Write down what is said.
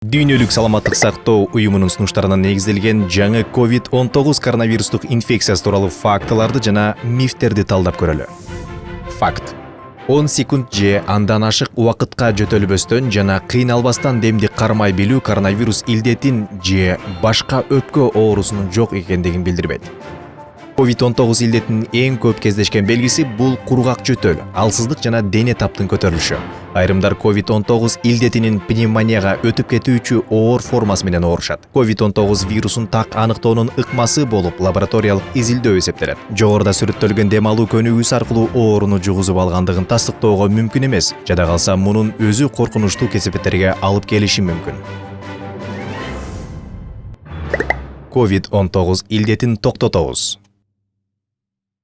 дүйнөлүк саламаттык сактоо уюмунун сунуштарына негизделген жаңы covid он тогуз коронавирустук инфекциясы тууралуу фактыларды жана мифтерди талдап көрөлү. Факт. Он секунд же андан ашык убакытка жөтөлбөстөн жана кыйналбастан демди кармай билүү коронавирус илдетин же башка өпкө оорусунун жок экендигин билдирбейт covid он тогуз илдетинин эң көп кездешкен белгиси бул кургак жөтөл алсыздык жана дене таптын көтөрүлүшү. Айрымдар covid он тогуз илдетинин пневмонияга өтүп кетүүчү оор формасы менен оорушат covid он тогуз вирусун так аныктоонун ыкмасы болуп лабораториялык изилдөө эсептелет. Жогоруда сүрөттөлгөн дем алуу көнүгүүсү аркылуу ооруну жугузуп алгандыгын тастыктоого мүмкүн эмес. Жада калса мунун өзү коркунучтуу кесепеттерге алып келиши мүмкүн. Covid он тогуз илдетин токтотобуз